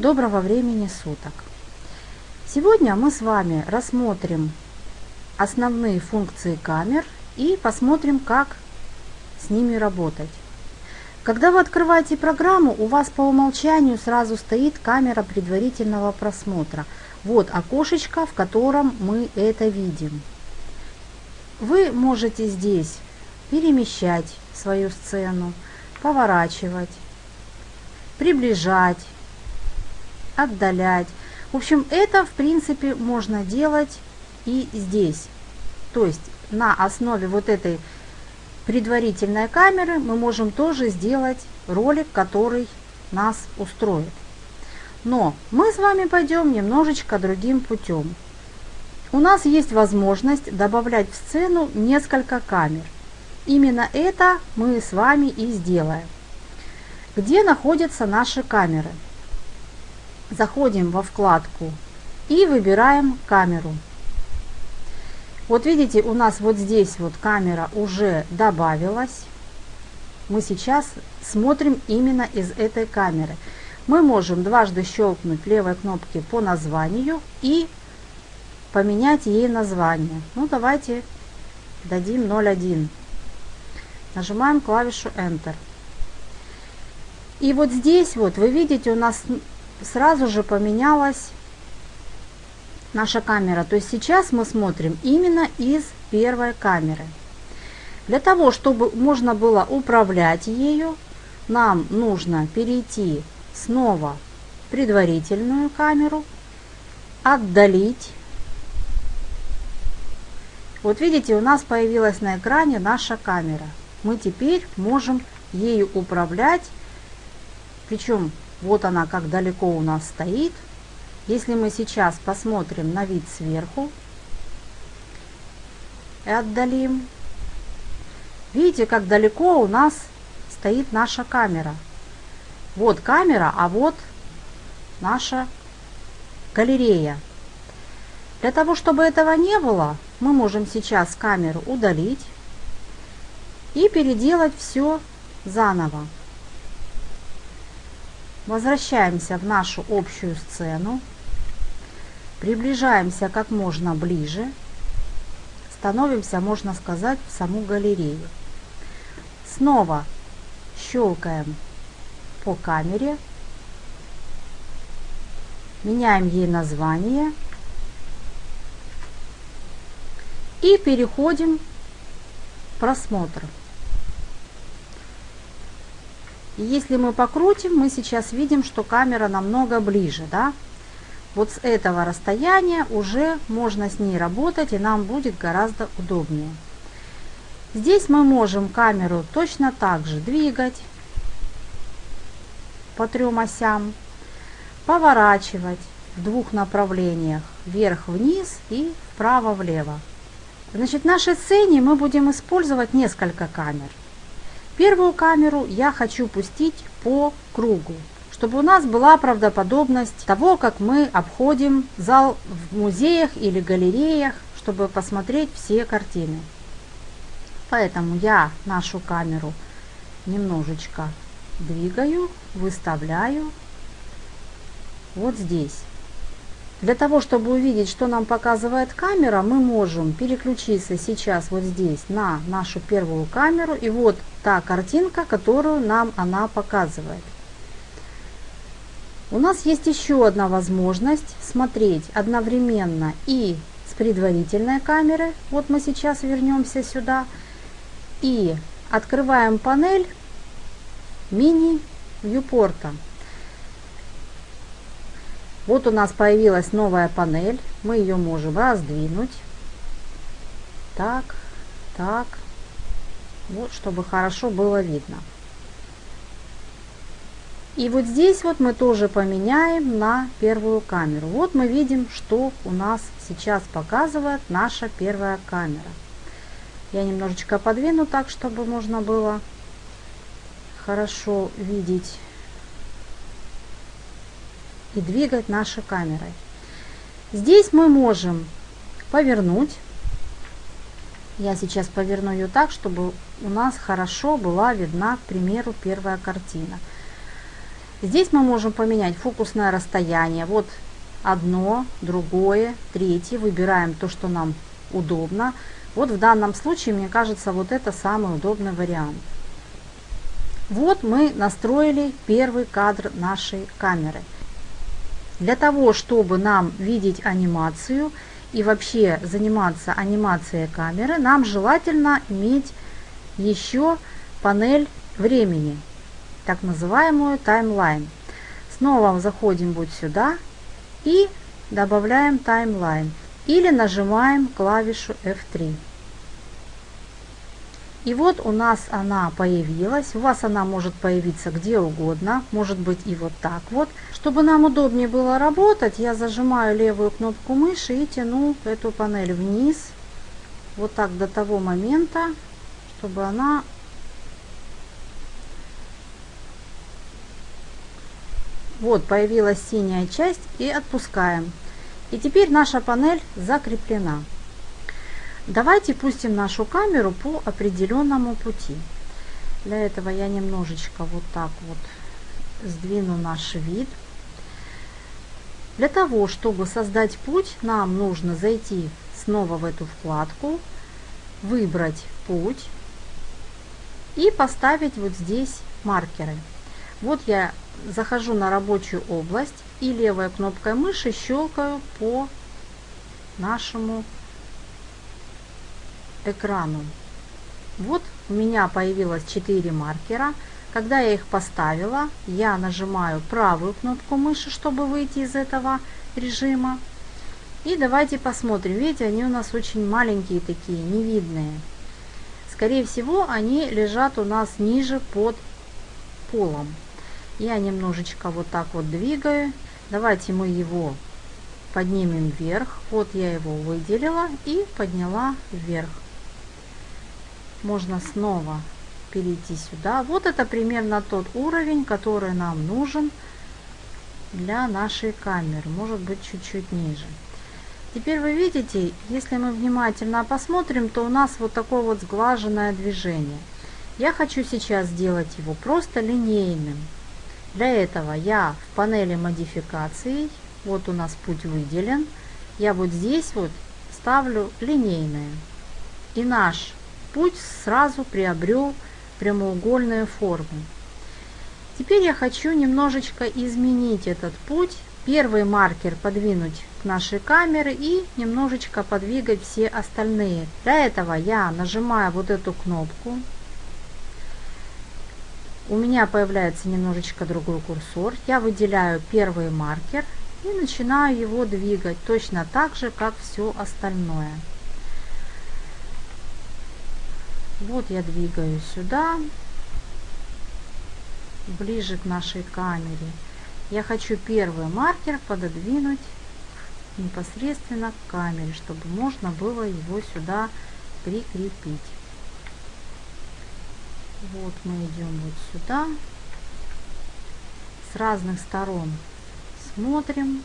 Доброго времени суток! Сегодня мы с вами рассмотрим основные функции камер и посмотрим, как с ними работать. Когда вы открываете программу, у вас по умолчанию сразу стоит камера предварительного просмотра. Вот окошечко, в котором мы это видим. Вы можете здесь перемещать свою сцену, поворачивать, приближать, отдалять. В общем, это в принципе можно делать и здесь. То есть на основе вот этой предварительной камеры мы можем тоже сделать ролик, который нас устроит. Но мы с вами пойдем немножечко другим путем. У нас есть возможность добавлять в сцену несколько камер. Именно это мы с вами и сделаем. Где находятся наши камеры? Заходим во вкладку и выбираем камеру. Вот видите, у нас вот здесь вот камера уже добавилась. Мы сейчас смотрим именно из этой камеры. Мы можем дважды щелкнуть левой кнопки по названию и поменять ей название. Ну давайте дадим 01. Нажимаем клавишу Enter. И вот здесь вот вы видите у нас сразу же поменялась наша камера. То есть сейчас мы смотрим именно из первой камеры. Для того, чтобы можно было управлять ею, нам нужно перейти снова в предварительную камеру, отдалить. Вот видите, у нас появилась на экране наша камера. Мы теперь можем ею управлять, причем вот она как далеко у нас стоит. Если мы сейчас посмотрим на вид сверху и отдалим, видите, как далеко у нас стоит наша камера. Вот камера, а вот наша галерея. Для того, чтобы этого не было, мы можем сейчас камеру удалить и переделать все заново. Возвращаемся в нашу общую сцену. Приближаемся как можно ближе. Становимся, можно сказать, в саму галерею. Снова щелкаем по камере. Меняем ей название. И переходим в просмотр. И если мы покрутим, мы сейчас видим, что камера намного ближе, да? Вот с этого расстояния уже можно с ней работать, и нам будет гораздо удобнее. Здесь мы можем камеру точно так же двигать по трем осям, поворачивать в двух направлениях, вверх-вниз и вправо-влево. Значит, в нашей сцене мы будем использовать несколько камер. Первую камеру я хочу пустить по кругу, чтобы у нас была правдоподобность того, как мы обходим зал в музеях или галереях, чтобы посмотреть все картины. Поэтому я нашу камеру немножечко двигаю, выставляю вот здесь. Для того, чтобы увидеть, что нам показывает камера, мы можем переключиться сейчас вот здесь на нашу первую камеру. И вот та картинка, которую нам она показывает. У нас есть еще одна возможность смотреть одновременно и с предварительной камеры. Вот мы сейчас вернемся сюда. И открываем панель мини-вьюпорта. Вот у нас появилась новая панель. Мы ее можем раздвинуть. Так, так. Вот, чтобы хорошо было видно. И вот здесь вот мы тоже поменяем на первую камеру. Вот мы видим, что у нас сейчас показывает наша первая камера. Я немножечко подвину так, чтобы можно было хорошо видеть и двигать нашей камерой. Здесь мы можем повернуть. Я сейчас поверну ее так, чтобы у нас хорошо была видна, к примеру, первая картина. Здесь мы можем поменять фокусное расстояние. Вот одно, другое, третье. Выбираем то, что нам удобно. Вот в данном случае, мне кажется, вот это самый удобный вариант. Вот мы настроили первый кадр нашей камеры. Для того, чтобы нам видеть анимацию и вообще заниматься анимацией камеры, нам желательно иметь еще панель времени, так называемую таймлайн. Снова заходим вот сюда и добавляем таймлайн или нажимаем клавишу F3. И вот у нас она появилась. У вас она может появиться где угодно. Может быть и вот так вот. Чтобы нам удобнее было работать, я зажимаю левую кнопку мыши и тяну эту панель вниз. Вот так до того момента, чтобы она Вот появилась синяя часть и отпускаем. И теперь наша панель закреплена. Давайте пустим нашу камеру по определенному пути. Для этого я немножечко вот так вот сдвину наш вид. Для того, чтобы создать путь, нам нужно зайти снова в эту вкладку, выбрать путь и поставить вот здесь маркеры. Вот я захожу на рабочую область и левой кнопкой мыши щелкаю по нашему экрану. Вот у меня появилось 4 маркера. Когда я их поставила, я нажимаю правую кнопку мыши, чтобы выйти из этого режима. И давайте посмотрим. Видите, они у нас очень маленькие такие, невидные. Скорее всего, они лежат у нас ниже под полом. Я немножечко вот так вот двигаю. Давайте мы его поднимем вверх. Вот я его выделила и подняла вверх можно снова перейти сюда. Вот это примерно тот уровень, который нам нужен для нашей камеры. Может быть чуть-чуть ниже. Теперь вы видите, если мы внимательно посмотрим, то у нас вот такое вот сглаженное движение. Я хочу сейчас сделать его просто линейным. Для этого я в панели модификаций, вот у нас путь выделен, я вот здесь вот ставлю линейное. И наш путь сразу приобрел прямоугольную форму. Теперь я хочу немножечко изменить этот путь. Первый маркер подвинуть к нашей камере и немножечко подвигать все остальные. Для этого я нажимаю вот эту кнопку. У меня появляется немножечко другой курсор. Я выделяю первый маркер и начинаю его двигать точно так же, как все остальное. Вот я двигаю сюда, ближе к нашей камере. Я хочу первый маркер пододвинуть непосредственно к камере, чтобы можно было его сюда прикрепить. Вот мы идем вот сюда. С разных сторон смотрим,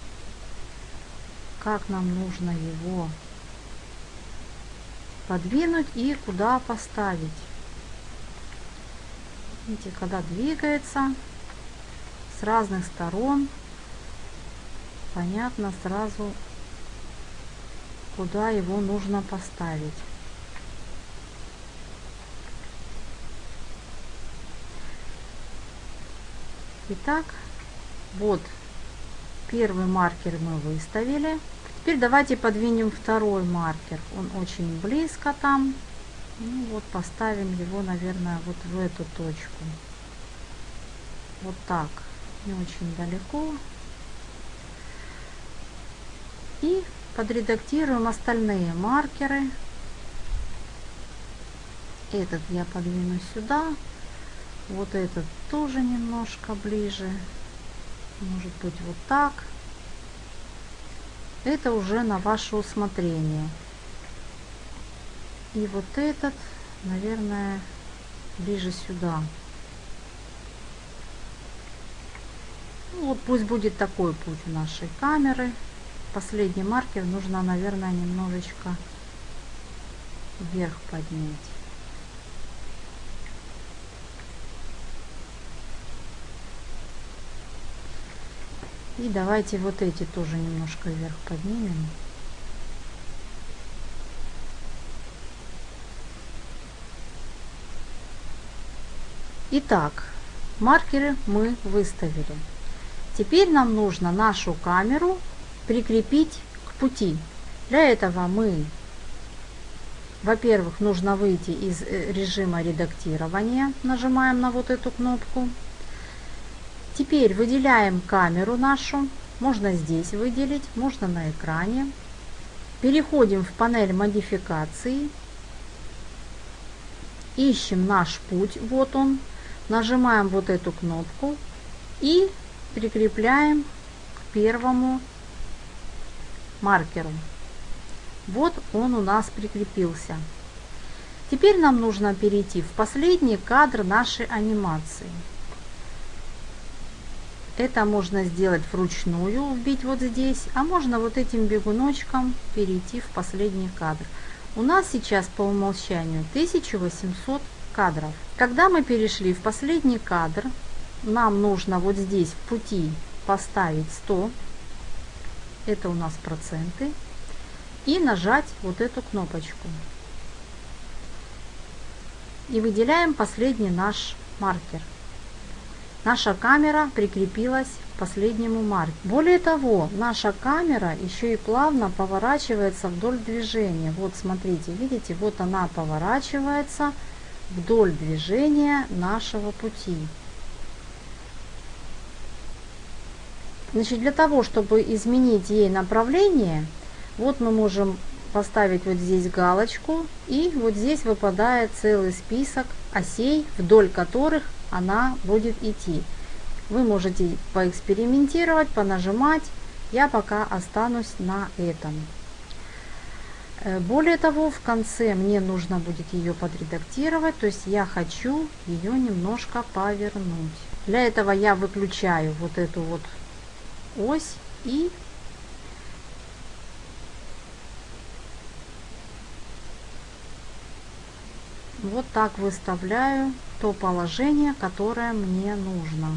как нам нужно его подвинуть и куда поставить. Видите, когда двигается с разных сторон, понятно сразу, куда его нужно поставить. Итак, вот первый маркер мы выставили. Теперь давайте подвинем второй маркер. Он очень близко там. Ну вот поставим его, наверное, вот в эту точку. Вот так. Не очень далеко. И подредактируем остальные маркеры. Этот я подвину сюда. Вот этот тоже немножко ближе. Может быть вот так это уже на ваше усмотрение. И вот этот, наверное, ближе сюда. Ну, вот пусть будет такой путь нашей камеры. Последний маркер нужно, наверное, немножечко вверх поднять. И давайте вот эти тоже немножко вверх поднимем. Итак, маркеры мы выставили. Теперь нам нужно нашу камеру прикрепить к пути. Для этого мы, во-первых, нужно выйти из э, режима редактирования. Нажимаем на вот эту кнопку. Теперь выделяем камеру нашу. Можно здесь выделить, можно на экране. Переходим в панель модификации. Ищем наш путь. Вот он. Нажимаем вот эту кнопку и прикрепляем к первому маркеру. Вот он у нас прикрепился. Теперь нам нужно перейти в последний кадр нашей анимации. Это можно сделать вручную, вбить вот здесь, а можно вот этим бегуночком перейти в последний кадр. У нас сейчас по умолчанию 1800 кадров. Когда мы перешли в последний кадр, нам нужно вот здесь в пути поставить 100, это у нас проценты, и нажать вот эту кнопочку. И выделяем последний наш маркер наша камера прикрепилась к последнему маркеру. Более того, наша камера еще и плавно поворачивается вдоль движения. Вот смотрите, видите, вот она поворачивается вдоль движения нашего пути. Значит, для того, чтобы изменить ей направление, вот мы можем поставить вот здесь галочку, и вот здесь выпадает целый список осей, вдоль которых она будет идти. Вы можете поэкспериментировать, понажимать. Я пока останусь на этом. Э, более того, в конце мне нужно будет ее подредактировать, то есть я хочу ее немножко повернуть. Для этого я выключаю вот эту вот ось и вот так выставляю то положение, которое мне нужно.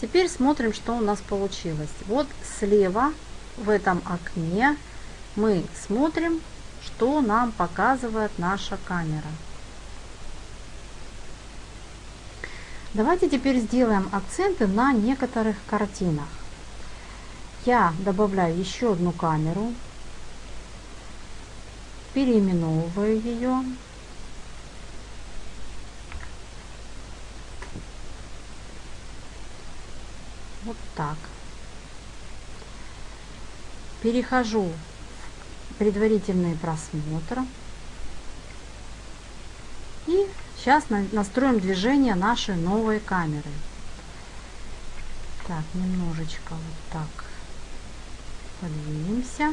Теперь смотрим, что у нас получилось. Вот слева в этом окне мы смотрим, что нам показывает наша камера. Давайте теперь сделаем акценты на некоторых картинах. Я добавляю еще одну камеру, переименовываю ее. Вот так. Перехожу в предварительный просмотр. И Сейчас настроим движение нашей новой камеры. Так, немножечко вот так подвинемся.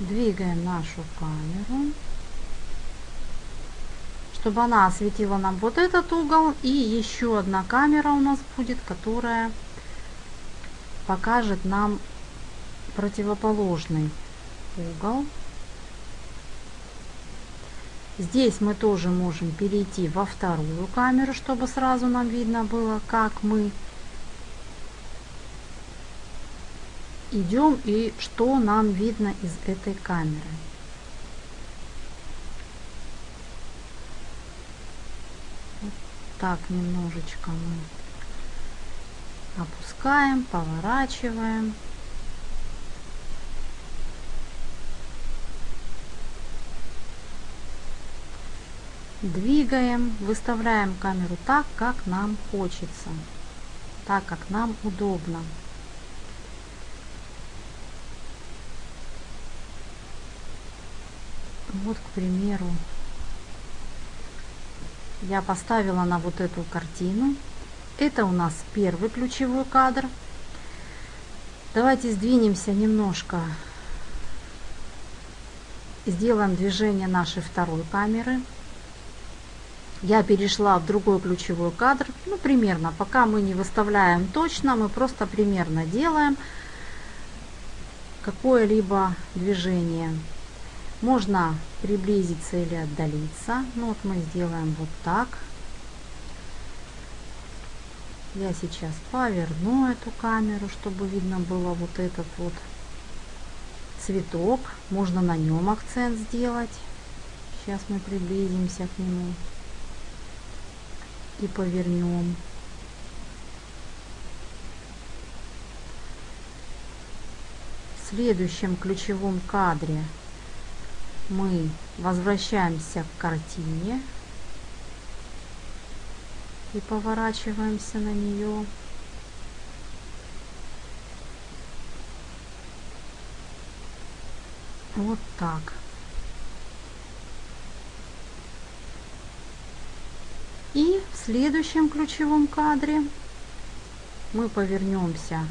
Двигаем нашу камеру, чтобы она осветила нам вот этот угол. И еще одна камера у нас будет, которая покажет нам противоположный угол. Здесь мы тоже можем перейти во вторую камеру, чтобы сразу нам видно было, как мы идем и что нам видно из этой камеры. Вот так немножечко мы опускаем, поворачиваем. Двигаем, выставляем камеру так, как нам хочется, так, как нам удобно. Вот, к примеру, я поставила на вот эту картину это у нас первый ключевой кадр. Давайте сдвинемся немножко. Сделаем движение нашей второй камеры. я перешла в другой ключевой кадр, ну примерно, пока мы не выставляем точно, мы просто примерно делаем какое-либо движение. Можно приблизиться или отдалиться. Ну вот мы сделаем вот так. Я сейчас поверну эту камеру, чтобы видно было вот этот вот цветок. Можно на нем акцент сделать. Сейчас мы приблизимся к нему и повернем. В следующем ключевом кадре мы возвращаемся к картине и поворачиваемся на нее. Вот так. И в следующем ключевом кадре мы повернемся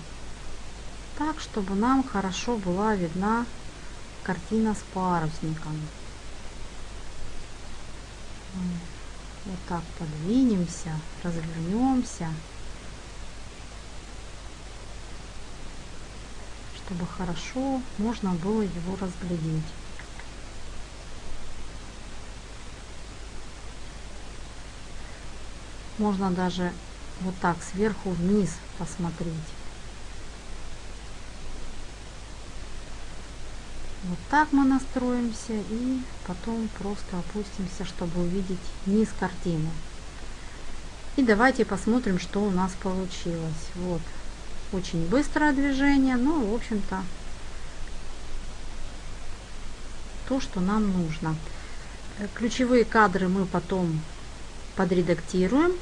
так, чтобы нам хорошо была видна картина с парусником. Вот так подвинемся, развернемся, чтобы хорошо можно было его разглядеть. Можно даже вот так сверху вниз посмотреть. Вот так мы настроимся и потом просто опустимся, чтобы увидеть низ картины. И давайте посмотрим, что у нас получилось. Вот, очень быстрое движение, но, в общем-то, то, что нам нужно. Э, ключевые кадры мы потом подредактируем.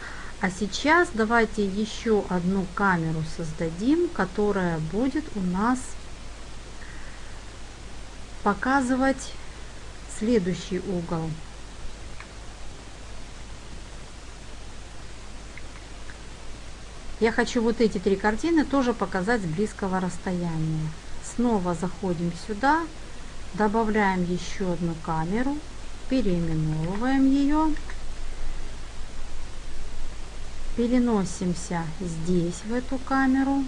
А сейчас давайте еще одну камеру создадим, которая будет у нас показывать следующий угол. Я хочу вот эти три картины тоже показать с близкого расстояния. Снова заходим сюда, добавляем еще одну камеру, переименовываем ее, переносимся здесь в эту камеру,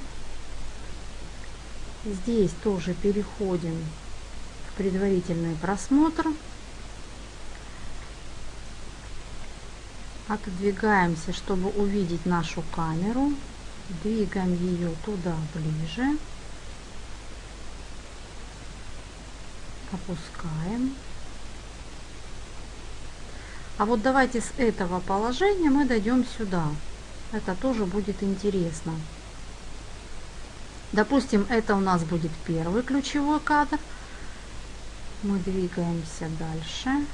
здесь тоже переходим предварительный просмотр. Отодвигаемся, чтобы увидеть нашу камеру. Двигаем ее туда ближе. Опускаем. А вот давайте с этого положения мы дойдем сюда. Это тоже будет интересно. Допустим, это у нас будет первый ключевой кадр мы двигаемся дальше.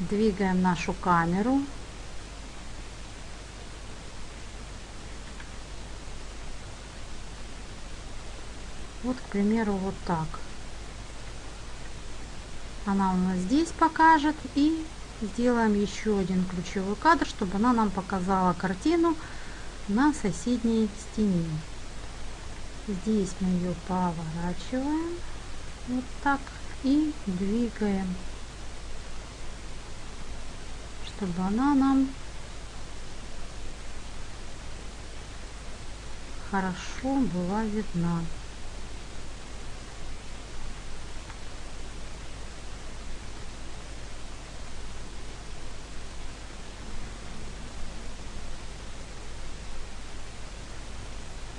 Двигаем нашу камеру. Вот, к примеру, вот так. Она у нас здесь покажет. И сделаем еще один ключевой кадр, чтобы она нам показала картину на соседней стене. Здесь мы ее поворачиваем вот так и двигаем, чтобы она нам хорошо была видна.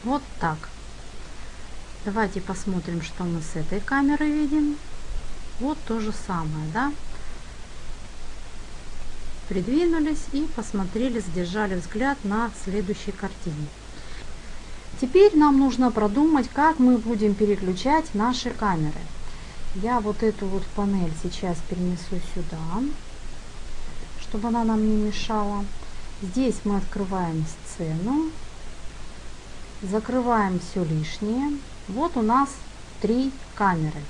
Вот так. Давайте посмотрим, что мы с этой камеры видим. Вот то же самое, да? Придвинулись и посмотрели, задержали взгляд на следующей картине. Теперь нам нужно продумать, как мы будем переключать наши камеры. Я вот эту вот панель сейчас перенесу сюда, чтобы она нам не мешала. Здесь мы открываем сцену, закрываем все лишнее вот у нас три камеры.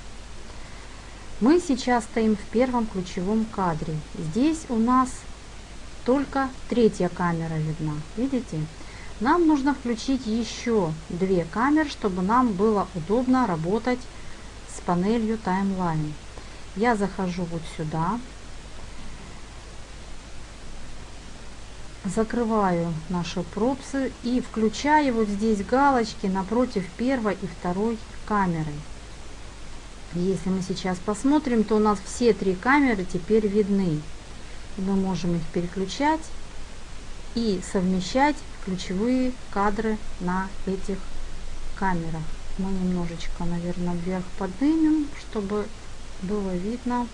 Мы сейчас стоим в первом ключевом кадре. Здесь у нас только третья камера видна. Видите? Нам нужно включить еще две камеры, чтобы нам было удобно работать с панелью таймлайн. я захожу вот сюда, закрываю наши пропсы и включаю вот здесь галочки напротив первой и второй камеры. Если мы сейчас посмотрим, то у нас все три камеры теперь видны. Мы можем их переключать и совмещать ключевые кадры на этих камерах. Мы немножечко, наверное, вверх поднимем, чтобы было видно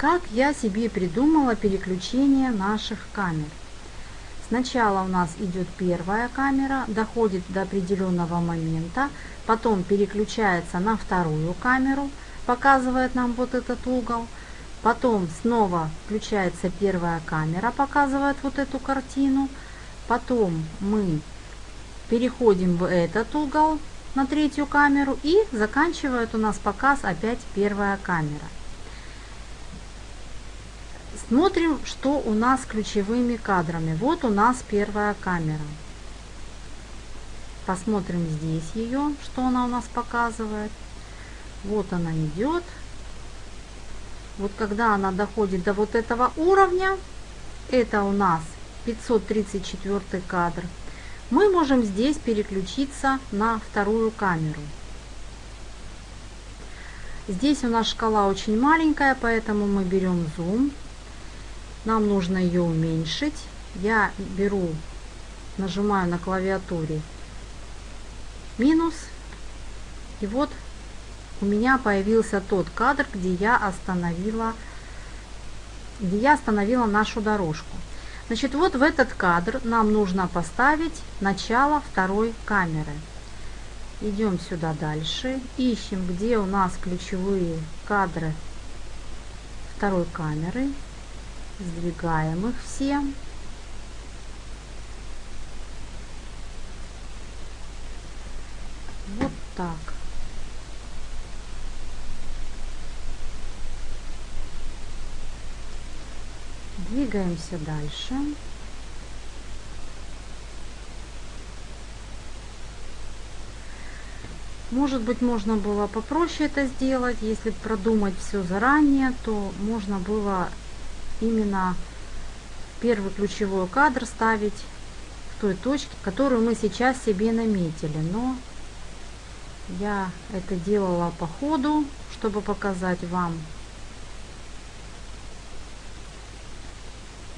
как я себе придумала переключение наших камер. Сначала у нас идет первая камера, доходит до определенного момента, потом переключается на вторую камеру, показывает нам вот этот угол, потом снова включается первая камера, показывает вот эту картину, потом мы переходим в этот угол на третью камеру и заканчивает у нас показ опять первая камера. Смотрим, что у нас ключевыми кадрами. Вот у нас первая камера. Посмотрим здесь ее, что она у нас показывает. Вот она идет. Вот когда она доходит до вот этого уровня, это у нас 534 кадр, мы можем здесь переключиться на вторую камеру. Здесь у нас шкала очень маленькая, поэтому мы берем зум нам нужно ее уменьшить. Я беру, нажимаю на клавиатуре минус. И вот у меня появился тот кадр, где я остановила, где я остановила нашу дорожку. Значит, вот в этот кадр нам нужно поставить начало второй камеры. Идем сюда дальше, ищем, где у нас ключевые кадры второй камеры. Сдвигаем их все. Вот так. Двигаемся дальше. Может быть, можно было попроще это сделать. Если продумать все заранее, то можно было именно первый ключевой кадр ставить в той точке, которую мы сейчас себе наметили. Но я это делала по ходу, чтобы показать вам,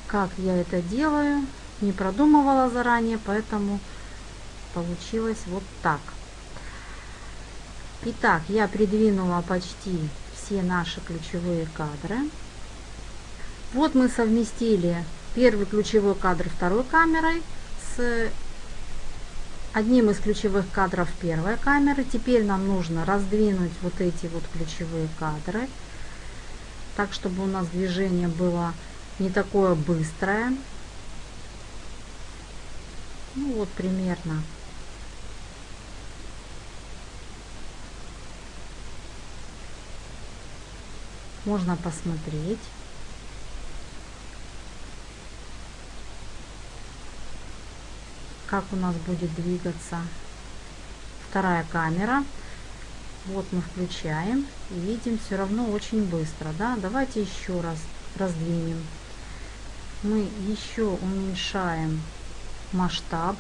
как я это делаю. Не продумывала заранее, поэтому получилось вот так. Итак, я придвинула почти все наши ключевые кадры. Вот мы совместили первый ключевой кадр второй камерой с одним из ключевых кадров первой камеры. Теперь нам нужно раздвинуть вот эти вот ключевые кадры, так чтобы у нас движение было не такое быстрое. Ну вот примерно. Можно посмотреть. Как у нас будет двигаться вторая камера. Вот мы включаем видим все равно очень быстро. Да? Давайте еще раз раздвинем. Мы еще уменьшаем масштаб.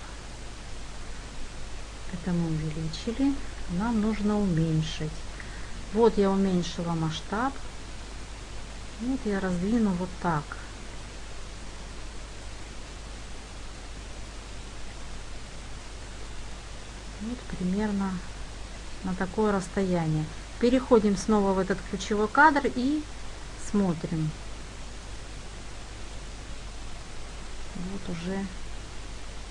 Это мы увеличили. Нам нужно уменьшить. Вот я уменьшила масштаб. Вот я раздвину вот так. Вот примерно на такое расстояние. Переходим снова в этот ключевой кадр и смотрим. Вот уже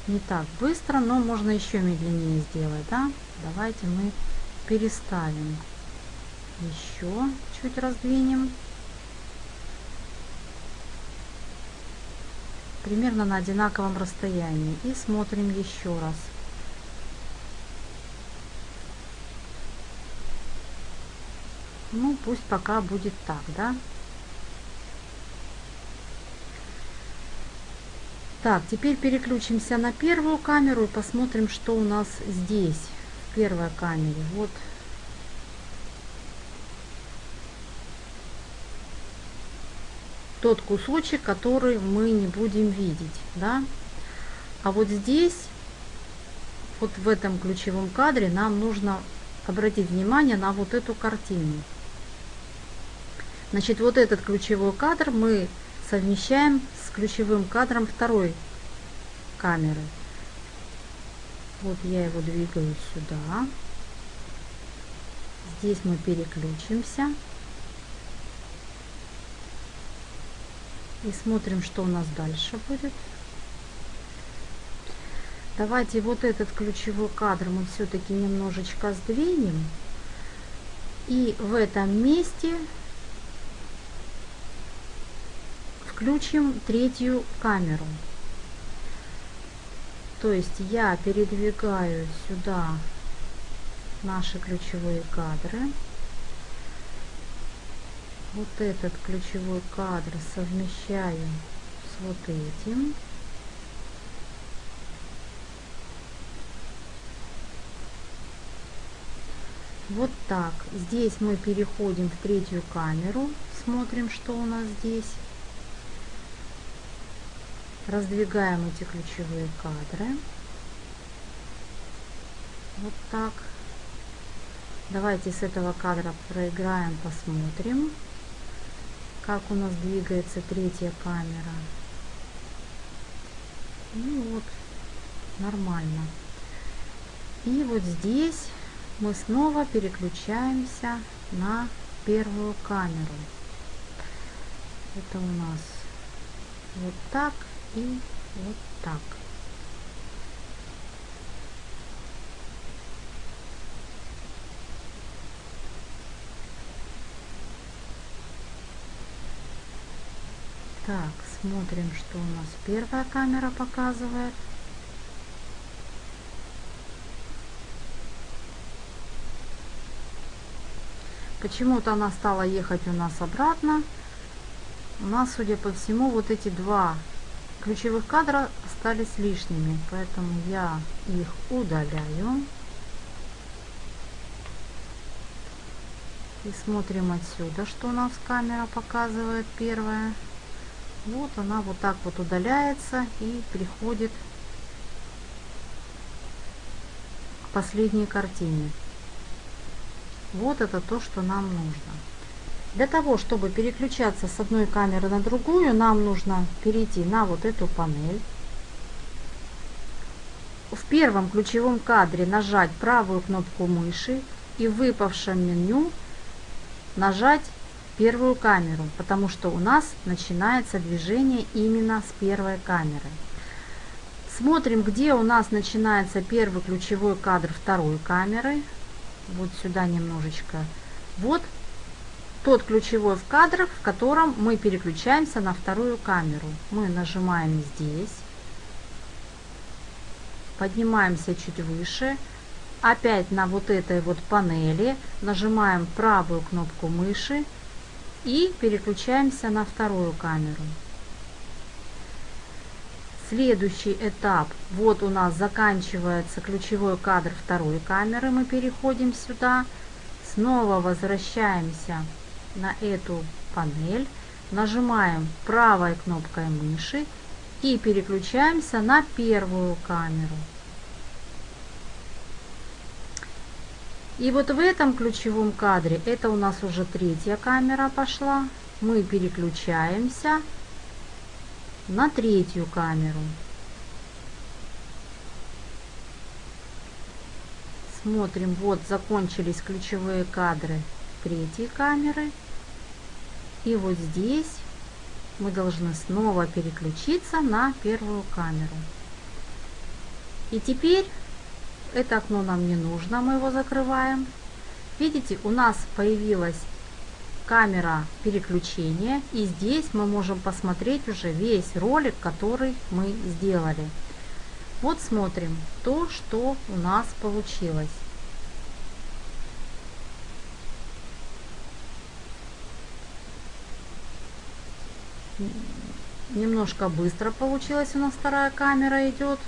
не так быстро, но можно еще медленнее сделать. Да? Давайте мы переставим. Еще чуть раздвинем. Примерно на одинаковом расстоянии. И смотрим еще раз. пусть пока будет так, да? Так, теперь переключимся на первую камеру и посмотрим, что у нас здесь, в первой камере. Вот. Тот кусочек, который мы не будем видеть, да? А вот здесь, вот в этом ключевом кадре, нам нужно обратить внимание на вот эту картину. Значит, вот этот ключевой кадр мы совмещаем с ключевым кадром второй камеры. Вот я его двигаю сюда. Здесь мы переключимся. И смотрим, что у нас дальше будет. Давайте вот этот ключевой кадр мы все-таки немножечко сдвинем. И в этом месте включим третью камеру. То есть я передвигаю сюда наши ключевые кадры. Вот этот ключевой кадр совмещаю с вот этим. Вот так. Здесь мы переходим в третью камеру. Смотрим, что у нас здесь. Раздвигаем эти ключевые кадры. Вот так. Давайте с этого кадра проиграем, посмотрим, как у нас двигается третья камера. Ну вот, нормально. И вот здесь мы снова переключаемся на первую камеру. Это у нас вот так и вот так. Так, смотрим, что у нас первая камера показывает. Почему-то она стала ехать у нас обратно. У нас, судя по всему, вот эти два ключевых кадра остались лишними, поэтому я их удаляю. И смотрим отсюда, что у нас камера показывает первая. Вот она вот так вот удаляется и приходит к последней картине. Вот это то, что нам нужно. Для того, чтобы переключаться с одной камеры на другую, нам нужно перейти на вот эту панель. В первом ключевом кадре нажать правую кнопку мыши и в выпавшем меню нажать первую камеру, потому что у нас начинается движение именно с первой камеры. Смотрим, где у нас начинается первый ключевой кадр второй камеры вот сюда немножечко. Вот тот ключевой в кадрах, в котором мы переключаемся на вторую камеру. Мы нажимаем здесь, поднимаемся чуть выше, опять на вот этой вот панели нажимаем правую кнопку мыши и переключаемся на вторую камеру. Следующий этап. Вот у нас заканчивается ключевой кадр второй камеры. Мы переходим сюда. Снова возвращаемся на эту панель. Нажимаем правой кнопкой мыши и переключаемся на первую камеру. И вот в этом ключевом кадре, это у нас уже третья камера пошла, мы переключаемся на третью камеру. Смотрим, вот закончились ключевые кадры третьей камеры. И вот здесь мы должны снова переключиться на первую камеру. И теперь это окно нам не нужно, мы его закрываем. Видите, у нас появилась камера переключения. И здесь мы можем посмотреть уже весь ролик, который мы сделали. Вот смотрим то, что у нас получилось. немножко быстро получилось у нас вторая камера идет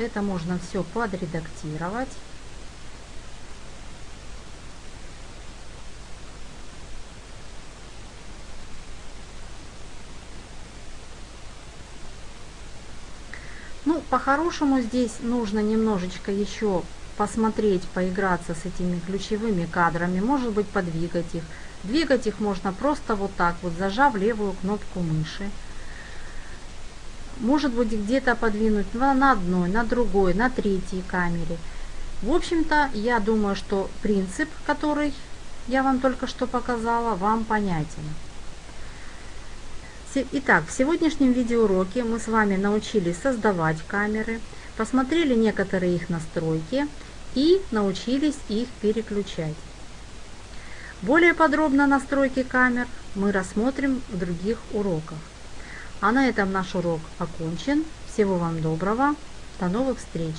это можно все подредактировать. Ну по-хорошему здесь нужно немножечко еще посмотреть поиграться с этими ключевыми кадрами может быть подвигать их. Двигать их можно просто вот так вот, зажав левую кнопку мыши. Может быть где-то подвинуть на одной, на другой, на третьей камере. В общем-то, я думаю, что принцип, который я вам только что показала, вам понятен. Итак, в сегодняшнем видеоуроке мы с вами научились создавать камеры, посмотрели некоторые их настройки и научились их переключать. Более подробно настройки камер мы рассмотрим в других уроках. А на этом наш урок окончен. Всего вам доброго. До новых встреч!